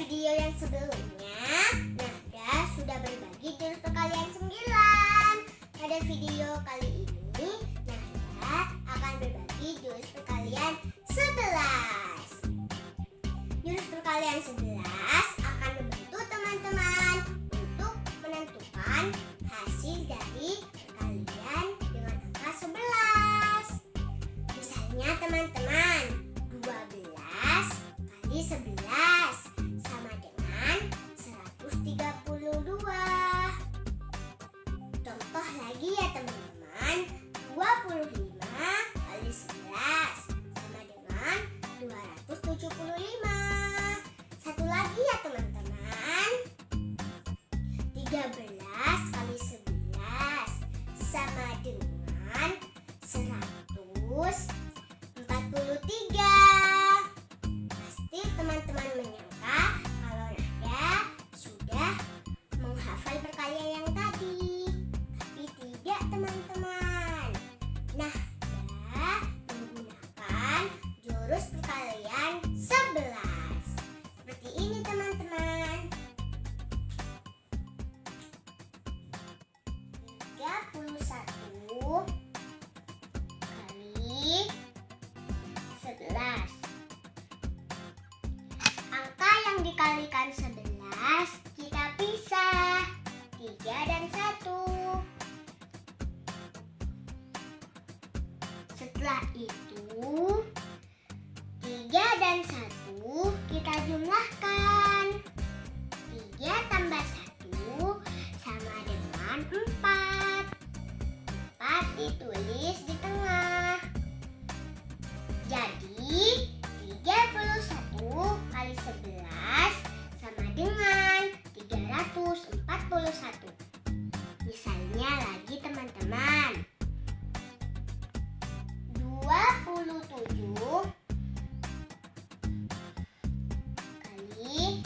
video yang sebelumnya, Nada sudah berbagi jurus perkalian 9. Pada video kali ini, Nada akan berbagi jurus perkalian 11. Jurus perkalian 11 13 kali 11 sama dengan 143. Pasti teman-teman menyangka 31 kali 11. Angka yang dikalikan 11 kita pisah. 3 dan 1. Setelah itu 3 dan 1 kita jumlahkan. Ditulis di tengah. Jadi 31 kali 11 sama dengan 341. Misalnya lagi teman-teman. 27 kali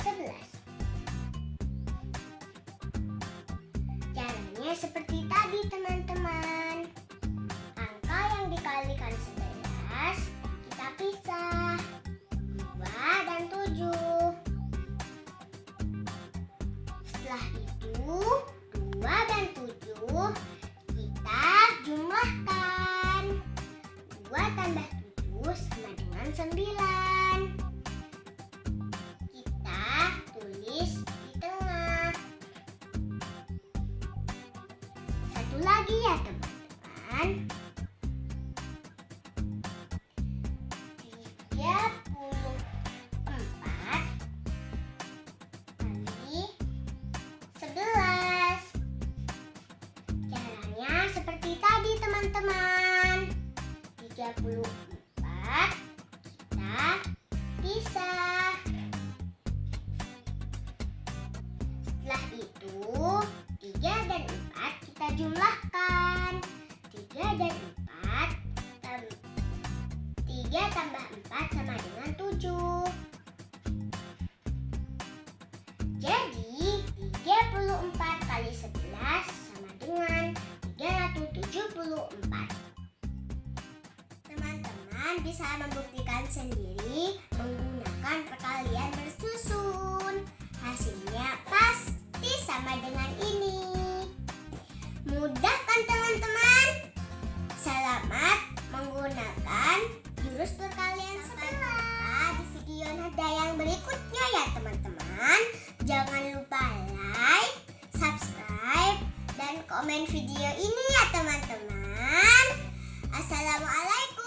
11. Caranya seperti lagi ya teman-teman. 34 kali 11. Caranya seperti tadi teman-teman. 34 kita pisah. Jumlahkan. 3 dan 4 tam- 3 tambah 4 sama dengan 7. Jadi 34 kali 11 sama dengan 374. Teman-teman bisa membuktikan sendiri menggunakan perkalian bersusun. Hasilnya komen video ini ya teman-teman. Assalamualaikum.